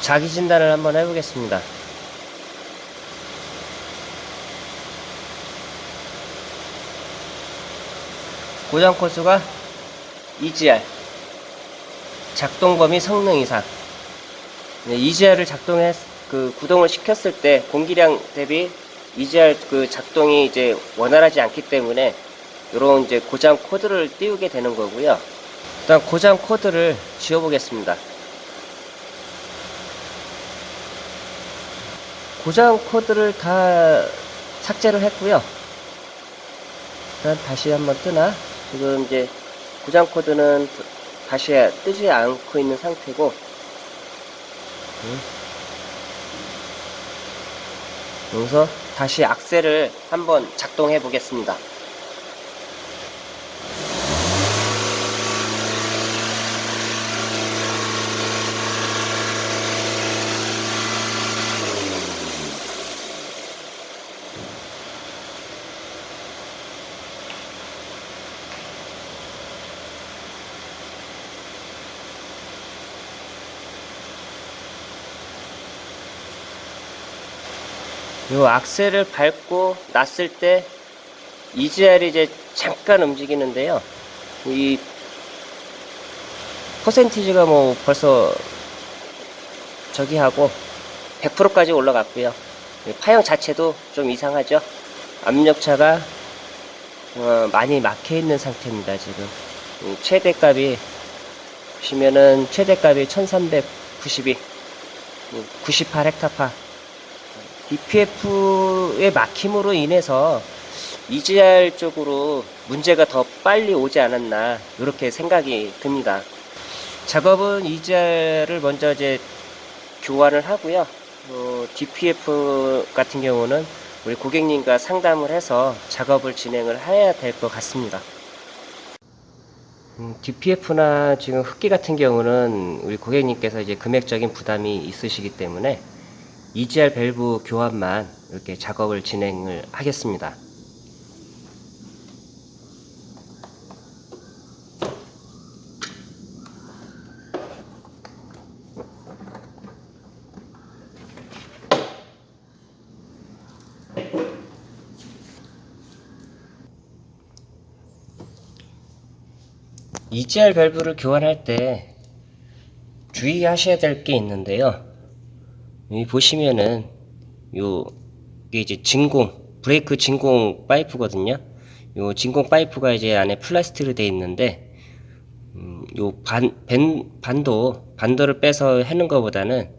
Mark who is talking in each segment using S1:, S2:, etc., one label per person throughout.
S1: 자기 진단을 한번 해보겠습니다. 고장 코수가 EGR 작동 범위 성능 이상 네, EGR을 작동해 그 구동을 시켰을 때 공기량 대비 EGR 그 작동이 이제 원활하지 않기 때문에 이런 이제 고장 코드를 띄우게 되는 거고요. 일단 고장 코드를 지워 보겠습니다. 고장 코드를 다 삭제를 했고요. 일단 다시 한번 뜨나? 지금 이제 고장 코드는 다시 뜨지 않고 있는 상태고 음. 여기서 다시 악셀을 한번 작동해 보겠습니다. 요 악셀을 밟고 놨을 때 EGR이 이제 잠깐 움직이는데요. 이 퍼센티지가 뭐 벌써 저기 하고 100%까지 올라갔고요. 이 파형 자체도 좀 이상하죠. 압력차가 어, 많이 막혀 있는 상태입니다. 지금 이 최대값이 보시면은 최대값이 1392 98 헥타파 DPF의 막힘으로 인해서 EGR 쪽으로 문제가 더 빨리 오지 않았나 이렇게 생각이 듭니다. 작업은 EGR을 먼저 이제 교환을 하고요. 어, DPF 같은 경우는 우리 고객님과 상담을 해서 작업을 진행을 해야 될 것 같습니다. 음, DPF나 지금 흡기 같은 경우는 우리 고객님께서 이제 금액적인 부담이 있으시기 때문에 EGR 밸브 교환만 이렇게 작업을 진행을 하겠습니다. EGR 밸브를 교환할 때 주의하셔야 될 게 있는데요. 여기 보시면은 요 이게 이제 진공 브레이크 진공 파이프거든요. 요 진공 파이프가 이제 안에 플라스틱으로 되어 있는데 음, 요반 반도 반도를 빼서 해는 것보다는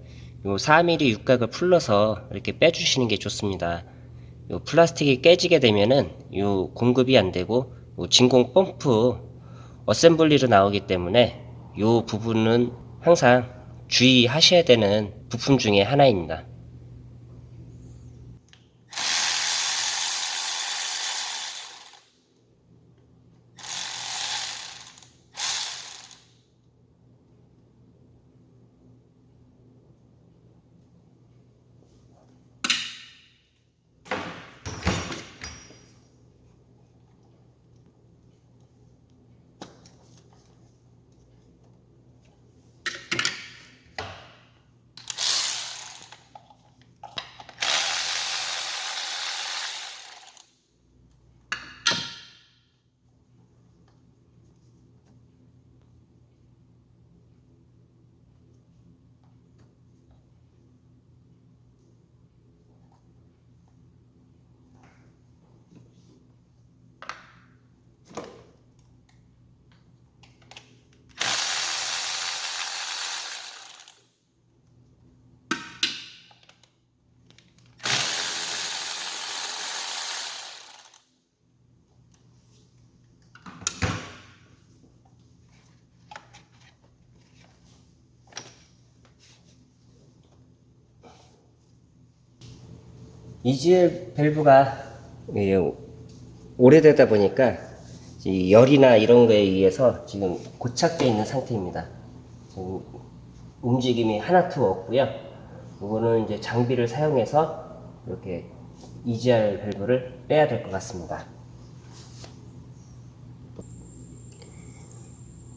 S1: 요 4mm 육각을 풀러서 이렇게 빼주시는 게 좋습니다. 요 플라스틱이 깨지게 되면은 요 공급이 안 되고 요 진공 펌프 어셈블리로 나오기 때문에 요 부분은 항상 주의하셔야 되는 부품 중에 하나입니다. EGL 밸브가 예, 오래되다 보니까 이 열이나 이런 거에 의해서 지금 고착되어 있는 상태입니다. 움직임이 하나도 없고요. 이거는 이제 장비를 사용해서 이렇게 EGR 밸브를 빼야 될 것 같습니다.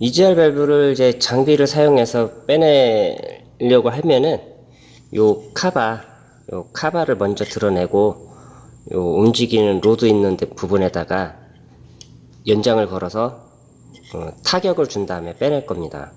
S1: EGR 밸브를 이제 장비를 사용해서 빼낼 드러내려고 하면은 요 카바, 요 카바를 먼저 드러내고 요 움직이는 로드 있는 데- 부분에다가 연장을 걸어서 어, 타격을 준 다음에 빼낼 겁니다.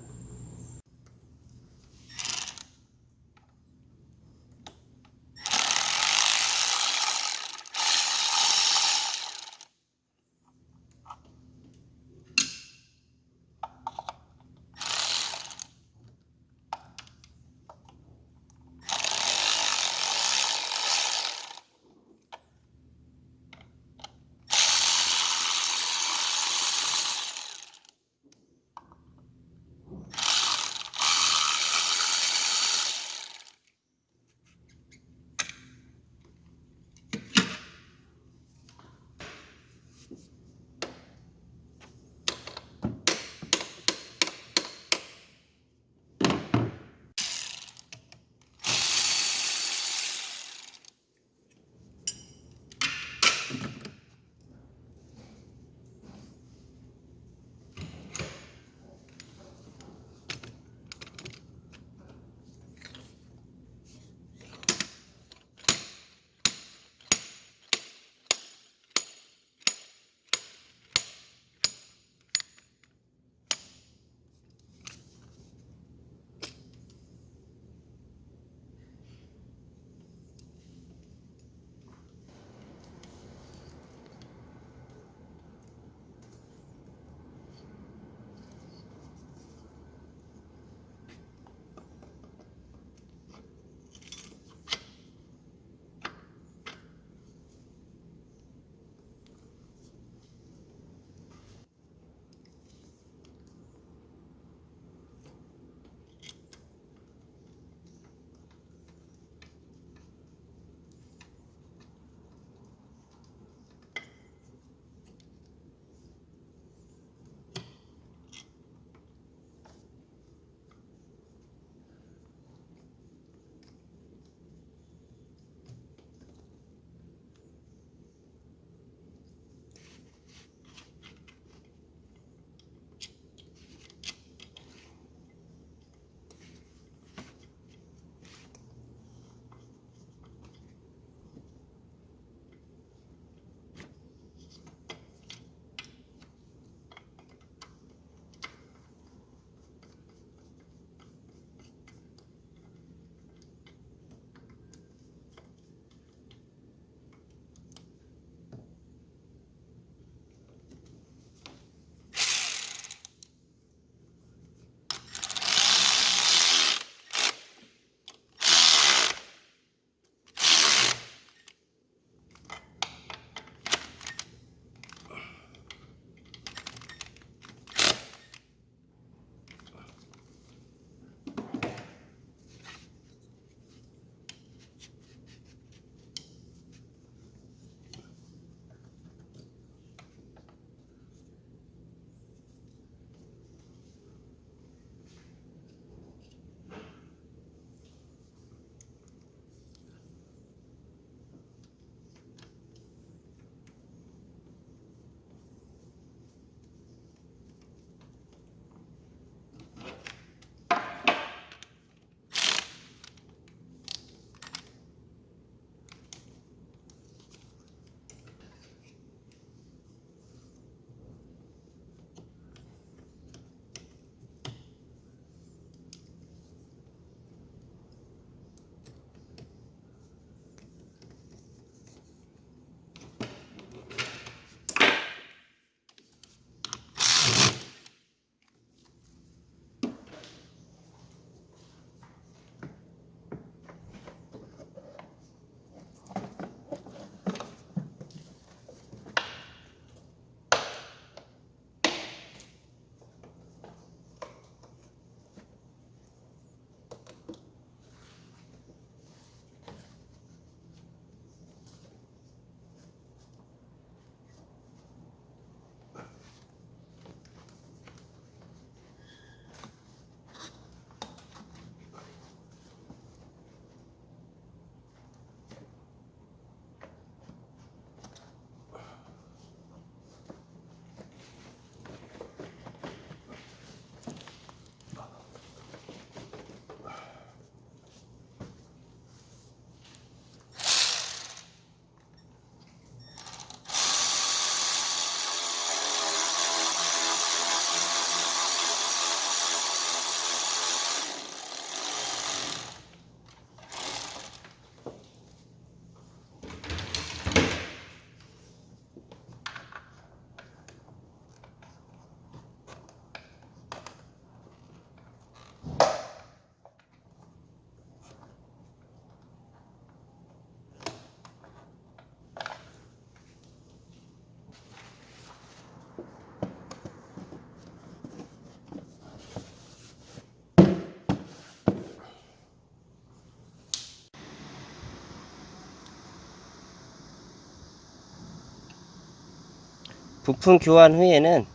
S1: 부품 교환 후에는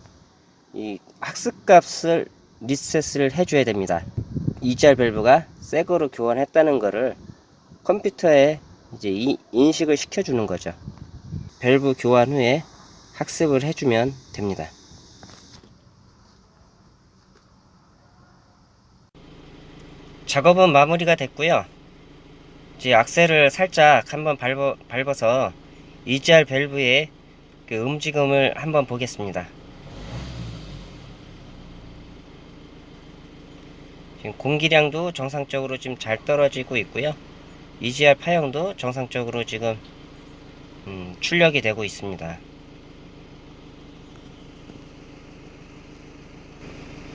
S1: 이 학습값을 리셋을 해줘야 됩니다. EGR 밸브가 새 거로 교환했다는 거를 컴퓨터에 이제 이- 인식을 시켜주는 거죠. 밸브 교환 후에 학습을 해주면 됩니다. 작업은 마무리가 됐고요. 이제 악셀을 살짝 한번 밟아, 밟아서 EGR 밸브의 그 움직임을 한번 보겠습니다. 지금 공기량도 정상적으로 지금 잘 떨어지고 있고요. EGR 파형도 정상적으로 지금 음, 출력이 되고 있습니다.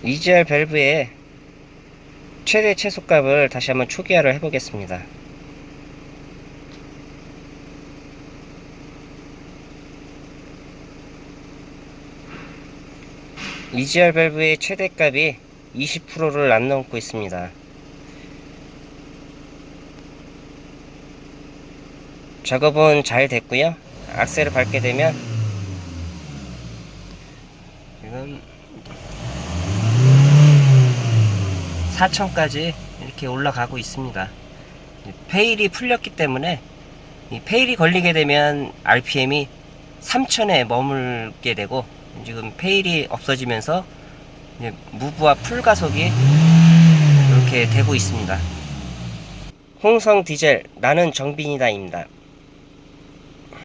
S1: EGR 밸브의 최대 최소값을 다시 한번 초기화를 해보겠습니다. EGR 밸브의 최대값이 20%를 안 넘고 있습니다. 작업은 잘 됐고요. 악셀을 밟게 되면 지금 4천까지 이렇게 올라가고 있습니다. fail이 풀렸기 때문에 이 fail이 걸리게 되면 RPM이 3000에 머물게 되고 지금 fail이 없어지면서 무부하 full 가속이 이렇게 되고 있습니다. 홍성 디젤 나는 정비인이다입니다.